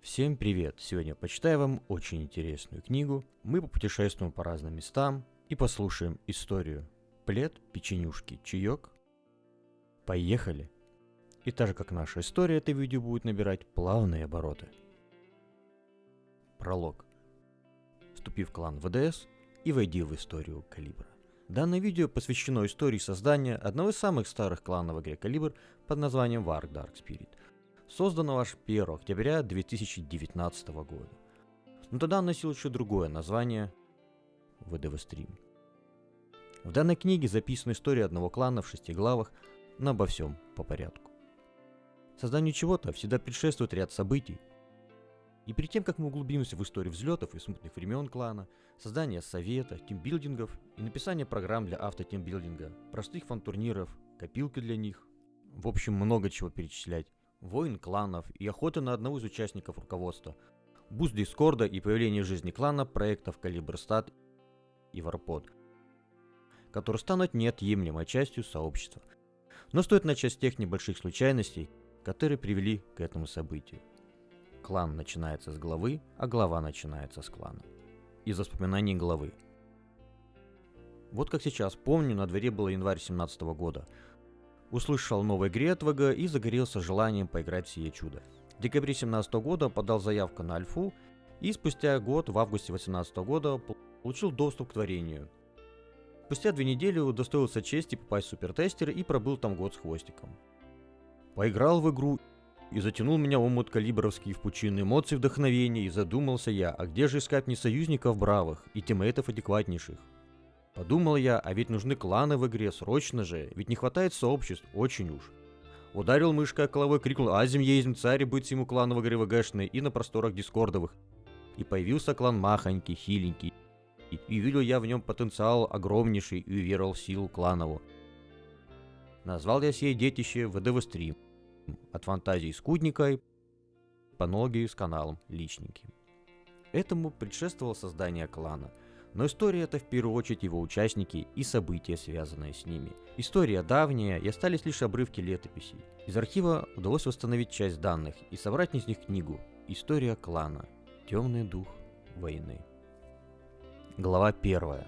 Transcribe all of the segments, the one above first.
Всем привет! Сегодня почитаю вам очень интересную книгу. Мы попутешествуем по разным местам и послушаем историю. Плед, печенюшки, чаек. Поехали! И так же как наша история, это видео будет набирать плавные обороты. Пролог. Вступи в клан ВДС и войди в историю Калибра. Данное видео посвящено истории создания одного из самых старых кланов в игре Калибр под названием Warg Dark Spirit – созданного аж 1 октября 2019 года. Но тогда он носил еще другое название – ВДВ Стрим. В данной книге записана история одного клана в шести главах, но обо всем по порядку. Созданию чего-то всегда предшествует ряд событий. И перед тем, как мы углубимся в историю взлетов и смутных времен клана, создание совета, тимбилдингов и написание программ для автотимбилдинга, простых фан-турниров, копилки для них, в общем, много чего перечислять, войн кланов и охоты на одного из участников руководства, буст Дискорда и появление в жизни клана проектов Калибрстат и Варпод, которые станут неотъемлемой частью сообщества. Но стоит начать с тех небольших случайностей, которые привели к этому событию. Клан начинается с главы, а глава начинается с клана. Из воспоминаний главы. Вот как сейчас помню, на дворе было январь 17 года – услышал новой от ВГ и загорелся желанием поиграть в сие чудо. В декабре 2017 года подал заявку на альфу и спустя год, в августе 2018 года, получил доступ к творению. Спустя две недели удостоился чести попасть в супертестер и пробыл там год с хвостиком. Поиграл в игру и затянул меня омут калибровский в пучины эмоций вдохновения и задумался я, а где же искать не союзников бравых и тиммейтов адекватнейших? Подумал я, а ведь нужны кланы в игре, срочно же, ведь не хватает сообществ, очень уж. Ударил мышкой о головой, крикнул «Азим ездим, царь быть ему кланы в игре ВГшные и на просторах дискордовых». И появился клан махонький, хиленький. И, и видел я в нем потенциал огромнейший и уверовал в силу кланову. Назвал я сей детище ВДВ стрим. От фантазии скудника по ноги с каналом личненьким. Этому предшествовало создание клана – но история это в первую очередь его участники и события, связанные с ними. История давняя и остались лишь обрывки летописей. Из архива удалось восстановить часть данных и собрать из них книгу «История клана. Темный дух войны». Глава 1.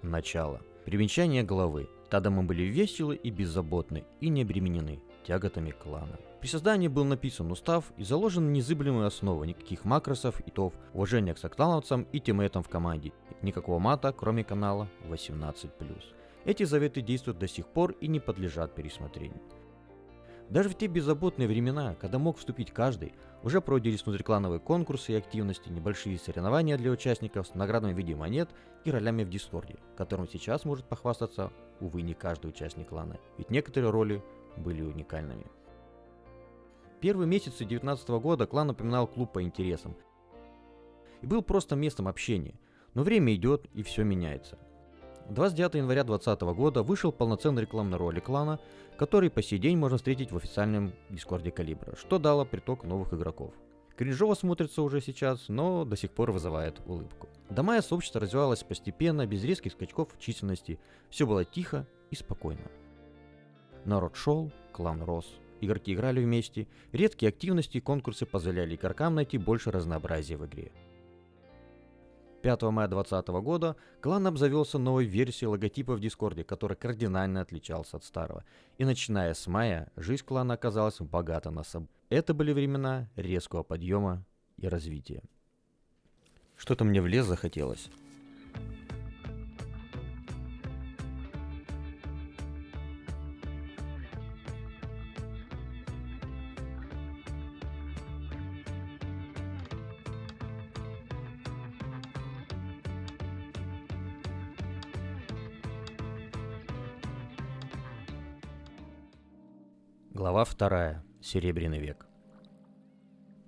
Начало. Примечание главы. Тогда мы были веселы и беззаботны, и не обременены тяготами клана. При создании был написан устав и заложена незыблемая основа никаких макросов, итов, уважения к соклановцам и тиммейтам в команде, никакого мата, кроме канала 18+. Эти заветы действуют до сих пор и не подлежат пересмотрению. Даже в те беззаботные времена, когда мог вступить каждый, уже проводились внутриклановые конкурсы и активности, небольшие соревнования для участников с наградами в виде монет и ролями в Дискорде, которым сейчас может похвастаться, увы, не каждый участник клана, ведь некоторые роли были уникальными. Первые месяцы 2019 года клан напоминал клуб по интересам. И был просто местом общения. Но время идет и все меняется. 29 января 2020 года вышел полноценный рекламный ролик клана, который по сей день можно встретить в официальном дискорде Калибра, что дало приток новых игроков. Кринжово смотрится уже сейчас, но до сих пор вызывает улыбку. До мая сообщество развивалось постепенно, без резких скачков в численности, все было тихо и спокойно. Народ шел, клан рос, игроки играли вместе, редкие активности и конкурсы позволяли игрокам найти больше разнообразия в игре. 5 мая 2020 года клан обзавелся новой версией логотипа в Дискорде, который кардинально отличался от старого. И начиная с мая, жизнь клана оказалась богата на собой. Это были времена резкого подъема и развития. Что-то мне в лес захотелось. Глава вторая. Серебряный век.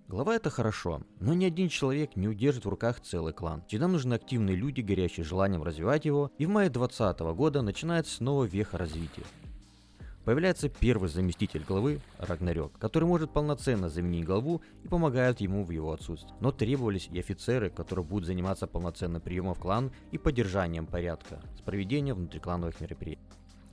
Глава это хорошо, но ни один человек не удержит в руках целый клан. Всегда нужны активные люди, горящие желанием развивать его, и в мае 2020 года начинается снова веха развития. Появляется первый заместитель главы, Рагнарёк, который может полноценно заменить главу и помогает ему в его отсутствии. Но требовались и офицеры, которые будут заниматься полноценным приемом в клан и поддержанием порядка с проведением внутриклановых мероприятий.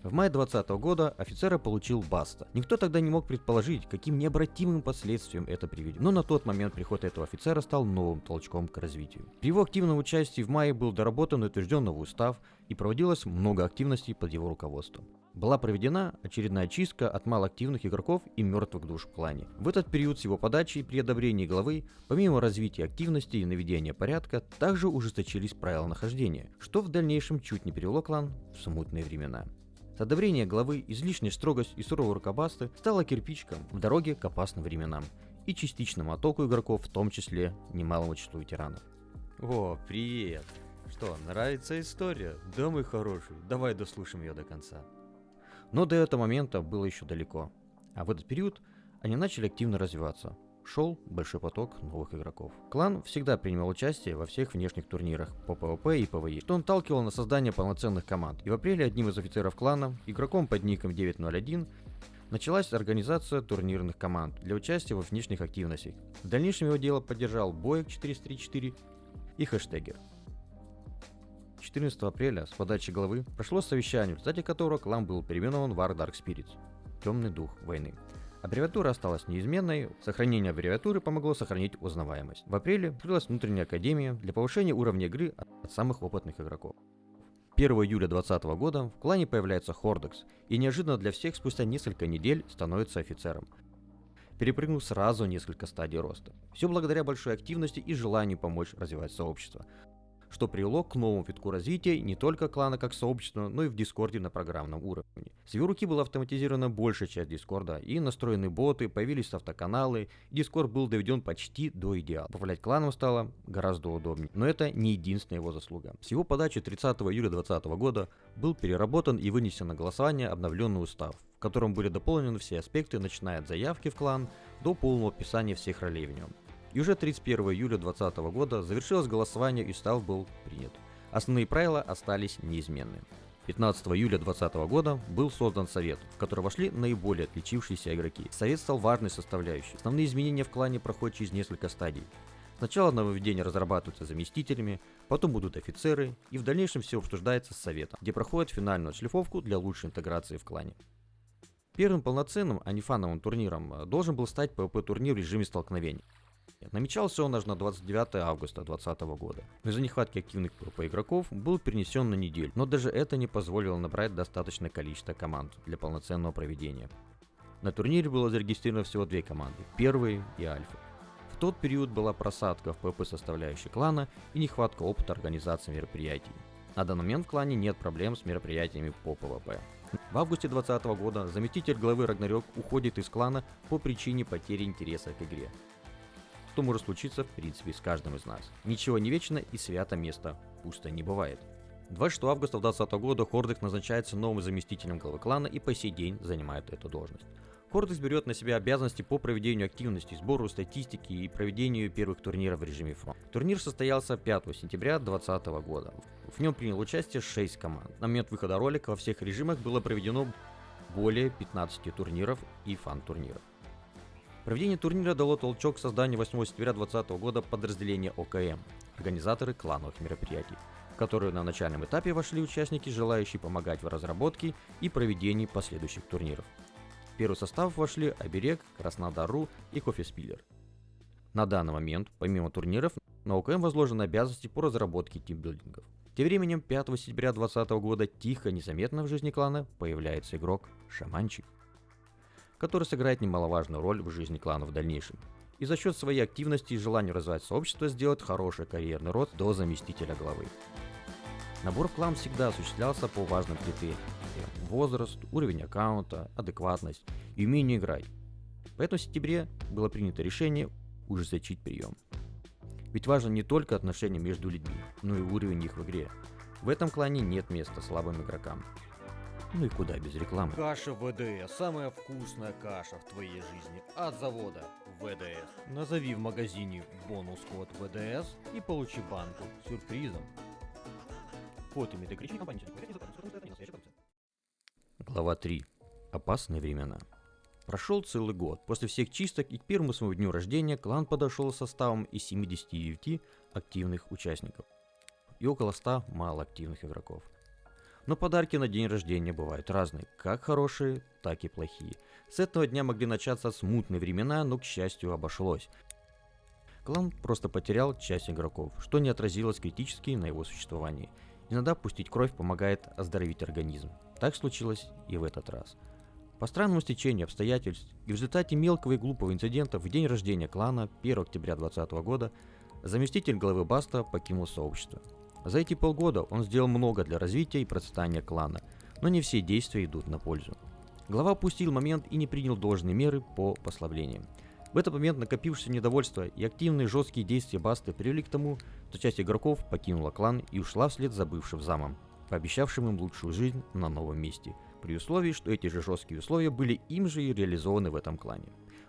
В мае 2020 года офицера получил Баста. Никто тогда не мог предположить, каким необратимым последствиям это приведет. Но на тот момент приход этого офицера стал новым толчком к развитию. При его активном участии в мае был доработан и утвержден новый устав и проводилось много активностей под его руководством. Была проведена очередная чистка от малоактивных игроков и мертвых душ в клане. В этот период с его подачи и при одобрении главы, помимо развития активности и наведения порядка, также ужесточились правила нахождения, что в дальнейшем чуть не привело клан в смутные времена. С одобрения главы излишняя строгость и суровые рукобасты стала кирпичком в дороге к опасным временам и частичному оттоку игроков, в том числе немалому числу ветеранов. О, привет! Что, нравится история? Да, мой хороший, давай дослушаем ее до конца. Но до этого момента было еще далеко. А в этот период они начали активно развиваться, шел большой поток новых игроков. Клан всегда принимал участие во всех внешних турнирах по PvP и PvE, что он талкивал на создание полноценных команд. И в апреле одним из офицеров клана, игроком под ником 901, началась организация турнирных команд для участия во внешних активностях. В дальнейшем его дело поддержал Боек 434 и Хэштегер. 14 апреля с подачи главы прошло совещание, в результате которого клан был переименован War Dark Spirits – Темный дух войны. Аббревиатура осталась неизменной, сохранение аббревиатуры помогло сохранить узнаваемость. В апреле открылась внутренняя академия для повышения уровня игры от самых опытных игроков. 1 июля 2020 года в клане появляется Хордекс и неожиданно для всех спустя несколько недель становится офицером, перепрыгнув сразу несколько стадий роста. Все благодаря большой активности и желанию помочь развивать сообщество что привело к новому витку развития не только клана как сообщества, но и в Дискорде на программном уровне. С его руки была автоматизирована большая часть Дискорда, и настроены боты, появились автоканалы, и Дискорд был доведен почти до идеала. Управлять кланом стало гораздо удобнее. Но это не единственная его заслуга. С его подачи 30 июля 2020 года был переработан и вынесен на голосование обновленный устав, в котором были дополнены все аспекты, начиная от заявки в клан до полного описания всех ролей в нем. И уже 31 июля 2020 года завершилось голосование и устав был принят. Основные правила остались неизменны. 15 июля 2020 года был создан совет, в который вошли наиболее отличившиеся игроки. Совет стал важной составляющей. Основные изменения в клане проходят через несколько стадий. Сначала нововведения разрабатываются заместителями, потом будут офицеры, и в дальнейшем все обсуждается с советом, где проходит финальную отшлифовку для лучшей интеграции в клане. Первым полноценным, а не фановым турниром э, должен был стать PvP-турнир в режиме столкновений. Намечался он аж на 29 августа 2020 года. Но из-за нехватки активных PvP игроков был перенесен на неделю, но даже это не позволило набрать достаточное количество команд для полноценного проведения. На турнире было зарегистрировано всего две команды, первые и Альфа. В тот период была просадка в PvP составляющей клана и нехватка опыта организации мероприятий. На данный момент в клане нет проблем с мероприятиями по PvP. В августе 2020 года заместитель главы Рагнарёк уходит из клана по причине потери интереса к игре что может случиться в принципе с каждым из нас. Ничего не вечно и свято место пусто не бывает. 26 августа 2020 года Хордекс назначается новым заместителем главы клана и по сей день занимает эту должность. Хордекс берет на себя обязанности по проведению активности, сбору статистики и проведению первых турниров в режиме фронт. Турнир состоялся 5 сентября 2020 года. В нем принял участие 6 команд. На момент выхода ролика во всех режимах было проведено более 15 турниров и фан-турниров. Проведение турнира дало толчок к созданию 8 сентября 2020 года подразделения ОКМ – организаторы клановых мероприятий, в которые на начальном этапе вошли участники, желающие помогать в разработке и проведении последующих турниров. В первый состав вошли Оберег, Краснодар.ру и Кофеспиллер. На данный момент, помимо турниров, на ОКМ возложены обязанности по разработке тимбилдингов. Тем временем 5 сентября 2020 года тихо, незаметно в жизни клана появляется игрок Шаманчик который сыграет немаловажную роль в жизни клана в дальнейшем. И за счет своей активности и желания развивать сообщество сделать хороший карьерный рост до заместителя главы. Набор в клан всегда осуществлялся по важным критериям. Возраст, уровень аккаунта, адекватность и умение играть. Поэтому в сентябре было принято решение ужесточить прием. Ведь важно не только отношения между людьми, но и уровень их в игре. В этом клане нет места слабым игрокам. Ну и куда без рекламы. Каша ВДС. Самая вкусная каша в твоей жизни. От завода ВДС. Назови в магазине бонус-код ВДС и получи банку с сюрпризом. Код имеет ограничение компании. Глава 3. Опасные времена. Прошел целый год. После всех чисток и к первому своему дню рождения клан подошел составом из 79 активных участников и около 100 малоактивных игроков. Но подарки на день рождения бывают разные, как хорошие, так и плохие. С этого дня могли начаться смутные времена, но, к счастью, обошлось. Клан просто потерял часть игроков, что не отразилось критически на его существовании. Иногда пустить кровь помогает оздоровить организм. Так случилось и в этот раз. По странному стечению обстоятельств и в результате мелкого и глупого инцидента в день рождения клана 1 октября 2020 года заместитель главы Баста покинул сообщество. За эти полгода он сделал много для развития и процветания клана, но не все действия идут на пользу. Глава упустил момент и не принял должные меры по послаблениям. В этот момент накопившееся недовольство и активные жесткие действия Басты привели к тому, что часть игроков покинула клан и ушла вслед за бывшим замом, пообещавшим им лучшую жизнь на новом месте, при условии, что эти же жесткие условия были им же и реализованы в этом клане.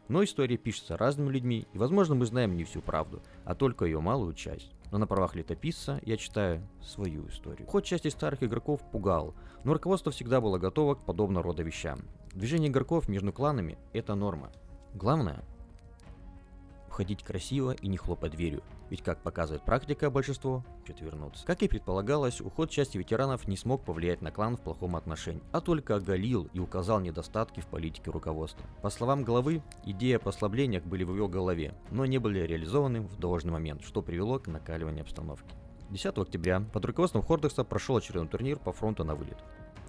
Но история пишется разными людьми, и возможно мы знаем не всю правду, а только ее малую часть. Но на правах летописца я читаю свою историю. Ход части старых игроков пугал, но руководство всегда было готово к подобного рода вещам. Движение игроков между кланами – это норма. Главное входить красиво и не хлопать дверью, ведь как показывает практика, большинство хочет вернуться. Как и предполагалось, уход части ветеранов не смог повлиять на клан в плохом отношении, а только оголил и указал недостатки в политике руководства. По словам главы, идеи о послаблениях были в его голове, но не были реализованы в должный момент, что привело к накаливанию обстановки. 10 октября под руководством Хордекса прошел очередной турнир по фронту на вылет,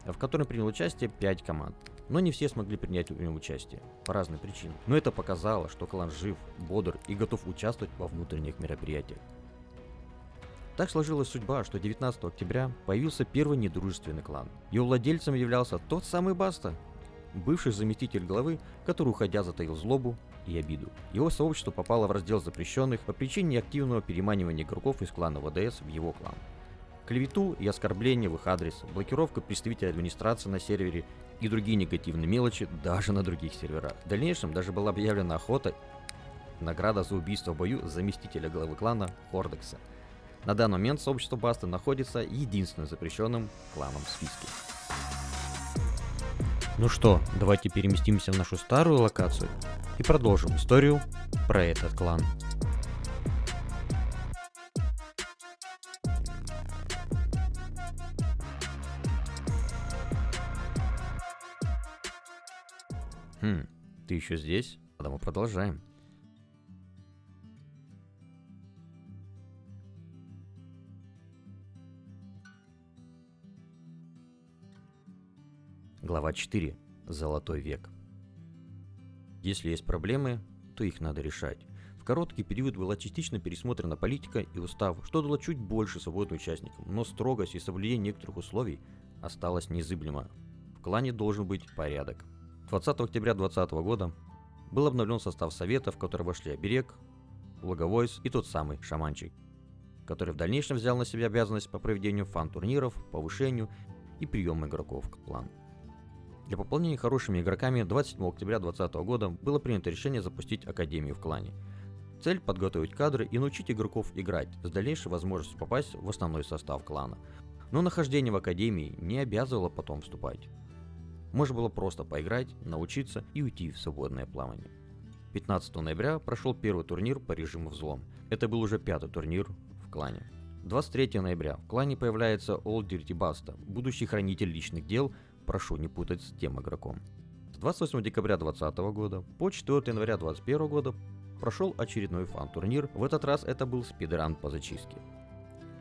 в котором приняло участие 5 команд но не все смогли принять в нем участие, по разным причинам. Но это показало, что клан жив, бодр и готов участвовать во внутренних мероприятиях. Так сложилась судьба, что 19 октября появился первый недружественный клан. Его владельцем являлся тот самый Баста, бывший заместитель главы, который уходя затаил злобу и обиду. Его сообщество попало в раздел запрещенных по причине активного переманивания игроков из клана ВДС в его клан. Клевету и оскорбление в их адрес, блокировка представителя администрации на сервере и другие негативные мелочи даже на других серверах. В дальнейшем даже была объявлена охота награда за убийство в бою заместителя главы клана Хордекса. На данный момент сообщество Баста находится единственным запрещенным кланом в списке. Ну что, давайте переместимся в нашу старую локацию и продолжим историю про этот клан. Хм, ты еще здесь? Тогда мы продолжаем. Глава 4. Золотой век. Если есть проблемы, то их надо решать. В короткий период была частично пересмотрена политика и устав, что дало чуть больше свободы участникам, но строгость и соблюдение некоторых условий осталось незыблемо. В клане должен быть порядок. 20 октября 2020 года был обновлен состав совета, в который вошли Оберег, Логовойс и тот самый Шаманчик, который в дальнейшем взял на себя обязанность по проведению фан-турниров, повышению и приему игроков к плану. Для пополнения хорошими игроками 27 октября 2020 года было принято решение запустить Академию в клане. Цель – подготовить кадры и научить игроков играть с дальнейшей возможностью попасть в основной состав клана. Но нахождение в Академии не обязывало потом вступать. Можно было просто поиграть, научиться и уйти в свободное плавание. 15 ноября прошел первый турнир по режиму взлом. Это был уже пятый турнир в клане. 23 ноября в клане появляется Old Dirty Basta, будущий хранитель личных дел, прошу не путать с тем игроком. С 28 декабря 2020 года по 4 января 2021 года прошел очередной фан-турнир, в этот раз это был спидран по зачистке.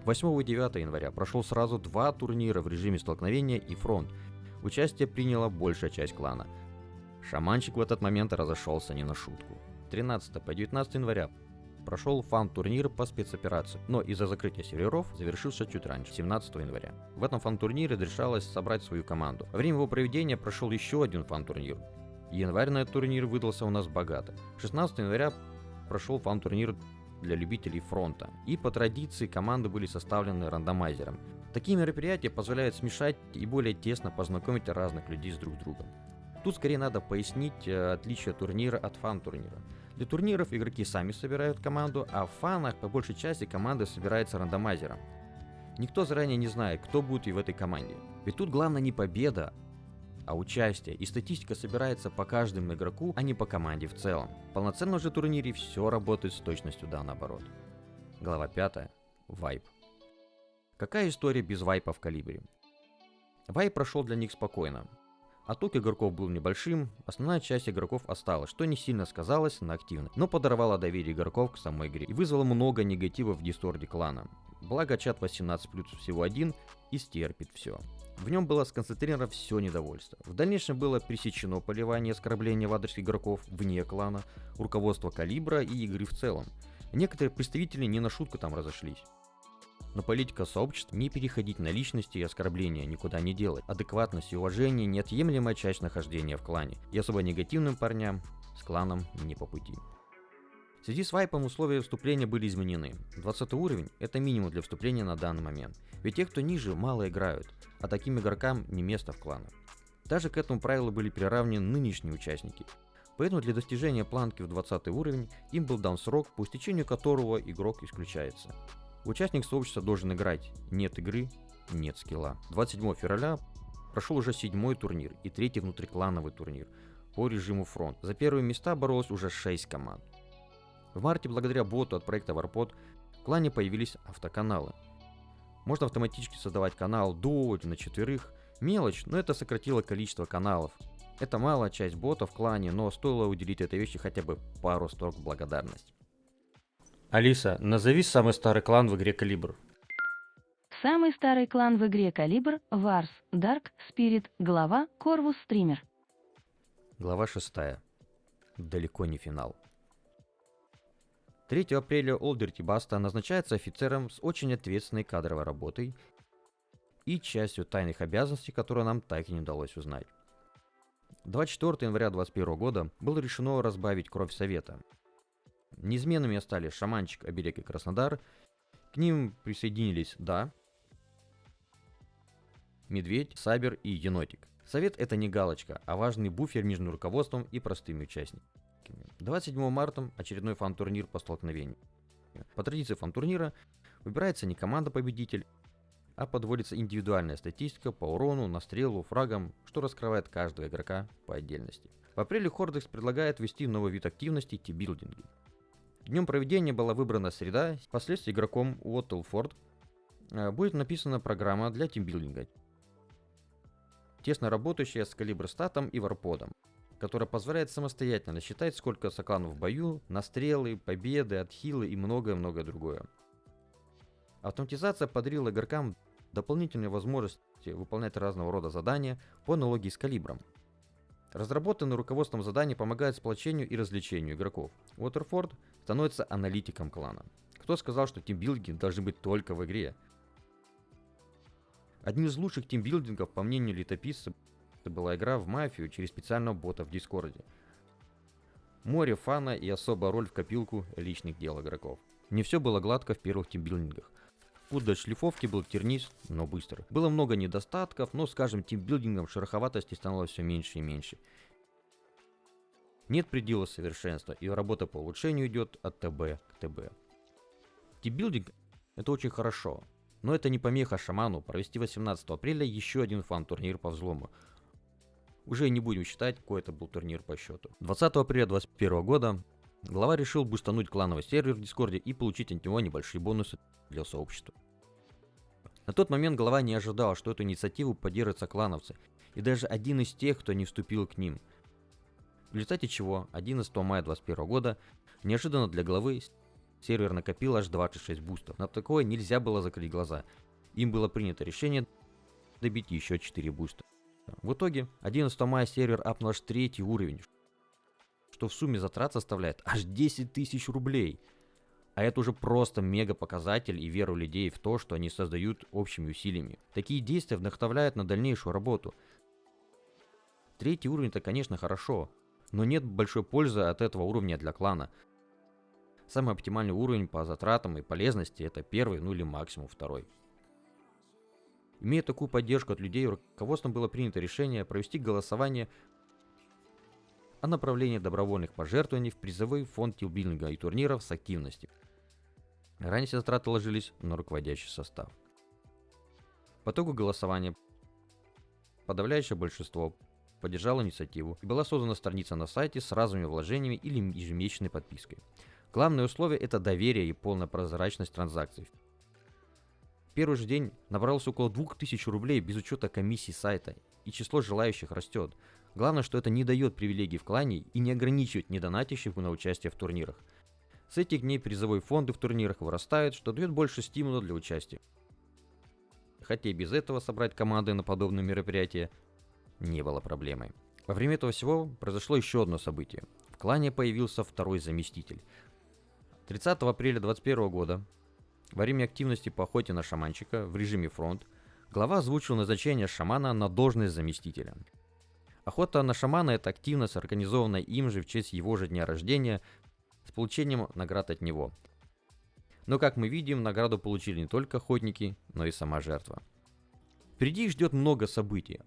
8 и 9 января прошел сразу два турнира в режиме столкновения и фронт, Участие приняла большая часть клана. Шаманчик в этот момент разошелся не на шутку. 13 по 19 января прошел фан-турнир по спецоперации, но из-за закрытия серверов завершился чуть раньше, 17 января. В этом фан-турнире решалось собрать свою команду. Во время его проведения прошел еще один фан-турнир. Январь на этот турнир выдался у нас богато. 16 января прошел фан-турнир для любителей фронта. И по традиции команды были составлены рандомайзером. Такие мероприятия позволяют смешать и более тесно познакомить разных людей с друг другом. Тут скорее надо пояснить э, отличие турнира от фан-турнира. Для турниров игроки сами собирают команду, а в фанах по большей части команда собирается рандомайзером. Никто заранее не знает, кто будет и в этой команде. Ведь тут главное не победа, а участие, и статистика собирается по каждому игроку, а не по команде в целом. В полноценном же турнире все работает с точностью да наоборот. Глава 5. Вайп. Какая история без вайпа в калибре? Вай прошел для них спокойно. Отток игроков был небольшим, основная часть игроков осталась, что не сильно сказалось на активность, но подорвало доверие игроков к самой игре и вызвало много негатива в дискорде клана. Благо чат 18 плюс всего один и стерпит все. В нем было сконцентрировано все недовольство. В дальнейшем было пресечено поливание оскорбление в адрес игроков вне клана, руководство калибра и игры в целом. Некоторые представители не на шутку там разошлись. Но политика сообщества не переходить на личности и оскорбления, никуда не делать. Адекватность и уважение – неотъемлемая часть нахождения в клане. И особо негативным парням с кланом не по пути. В связи с вайпом условия вступления были изменены. 20 уровень – это минимум для вступления на данный момент. Ведь те, кто ниже, мало играют, а таким игрокам не место в кланах. Даже к этому правилу были приравнены нынешние участники. Поэтому для достижения планки в 20 уровень им был дан срок, по истечению которого игрок исключается. Участник сообщества должен играть «нет игры, нет скилла». 27 февраля прошел уже седьмой турнир и третий внутриклановый турнир по режиму фронт. За первые места боролось уже 6 команд. В марте благодаря боту от проекта Warpod в клане появились автоканалы. Можно автоматически создавать канал до или на четверых. Мелочь, но это сократило количество каналов. Это малая часть ботов в клане, но стоило уделить этой вещи хотя бы пару строк благодарности. Алиса, назови самый старый клан в игре Калибр. Самый старый клан в игре Калибр – Варс, Дарк, Спирит, глава Корвус Стример. Глава 6. Далеко не финал. 3 апреля Олдерти Баста назначается офицером с очень ответственной кадровой работой и частью тайных обязанностей, которые нам так и не удалось узнать. 24 января 2021 года было решено разбавить кровь Совета – Неизменными остались Шаманчик, Оберег и Краснодар. К ним присоединились Да, Медведь, Сабер и Енотик. Совет это не галочка, а важный буфер между руководством и простыми участниками. 27 марта очередной фан-турнир по столкновению. По традиции фан-турнира выбирается не команда-победитель, а подводится индивидуальная статистика по урону, настрелу, фрагам, что раскрывает каждого игрока по отдельности. В апреле Хордекс предлагает ввести новый вид активности – тибилдинги. Днем проведения была выбрана среда, впоследствии игроком Уоттлфорд э, будет написана программа для тимбилдинга, тесно работающая с калибрстатом и варподом, которая позволяет самостоятельно считать, сколько сокланов в бою, настрелы, победы, отхилы и многое-многое другое. Автоматизация подарила игрокам дополнительные возможности выполнять разного рода задания по аналогии с калибром. Разработанный руководством задания помогает сплочению и развлечению игроков. Уотерфорд становится аналитиком клана. Кто сказал, что тимбилдинги должны быть только в игре? Одним из лучших тимбилдингов, по мнению летописца, была игра в мафию через специального бота в Дискорде. Море фана и особая роль в копилку личных дел игроков. Не все было гладко в первых тимбилдингах. Путь до шлифовки был тернист, но быстр. Было много недостатков, но с каждым тимбилдингом шероховатости становилось все меньше и меньше. Нет предела совершенства, и работа по улучшению идет от ТБ к ТБ. Тибилдинг это очень хорошо, но это не помеха шаману провести 18 апреля еще один фан-турнир по взлому. Уже не будем считать, какой это был турнир по счету. 20 апреля 2021 года глава решил бустануть клановый сервер в Дискорде и получить от него небольшие бонусы для сообщества. На тот момент глава не ожидал, что эту инициативу поддержатся клановцы, и даже один из тех, кто не вступил к ним – в результате чего 11 мая 2021 года неожиданно для главы сервер накопил аж 26 бустов. На такое нельзя было закрыть глаза. Им было принято решение добить еще 4 буста. В итоге 11 мая сервер апнул аж третий уровень, что в сумме затрат составляет аж 10 тысяч рублей. А это уже просто мега показатель и веру людей в то, что они создают общими усилиями. Такие действия вдохновляют на дальнейшую работу. Третий уровень это конечно хорошо, но нет большой пользы от этого уровня для клана. Самый оптимальный уровень по затратам и полезности это первый, ну или максимум второй. Имея такую поддержку от людей, руководством было принято решение провести голосование о направлении добровольных пожертвований в призовой фонд тилбилдинга и турниров с активностью. Ранее все затраты ложились на руководящий состав. По итогу голосования подавляющее большинство поддержал инициативу и была создана страница на сайте с разовыми вложениями или ежемесячной подпиской. Главное условие – это доверие и полная прозрачность транзакций. Первый же день набралось около 2000 рублей без учета комиссии сайта, и число желающих растет. Главное, что это не дает привилегий в клане и не ограничивает недонатящих на участие в турнирах. С этих дней призовые фонды в турнирах вырастают, что дает больше стимула для участия. Хотя и без этого собрать команды на подобные мероприятия не было проблемой. Во время этого всего произошло еще одно событие. В клане появился второй заместитель. 30 апреля 2021 года, во время активности по охоте на шаманчика в режиме фронт, глава озвучил назначение шамана на должность заместителя. Охота на шамана – это активность, организованная им же в честь его же дня рождения, с получением наград от него. Но, как мы видим, награду получили не только охотники, но и сама жертва. Впереди их ждет много событий.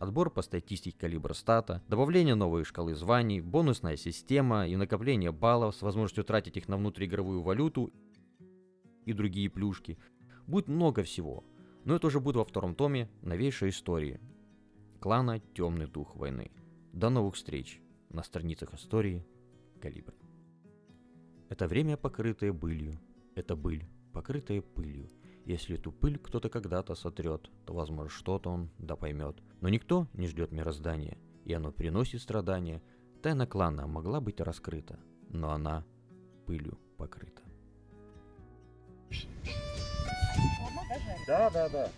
Отбор по статистике калибра стата, добавление новой шкалы званий, бонусная система и накопление баллов с возможностью тратить их на внутриигровую валюту и другие плюшки. Будет много всего, но это уже будет во втором томе новейшей истории. Клана Темный Дух Войны. До новых встреч на страницах истории Калибра. Это время, покрытое былью. Это быль, покрытая пылью. Если эту пыль кто-то когда-то сотрет, то, возможно, что-то он да поймет. Но никто не ждет мироздания, и оно приносит страдания. Тайна клана могла быть раскрыта, но она пылью покрыта. Да, да, да.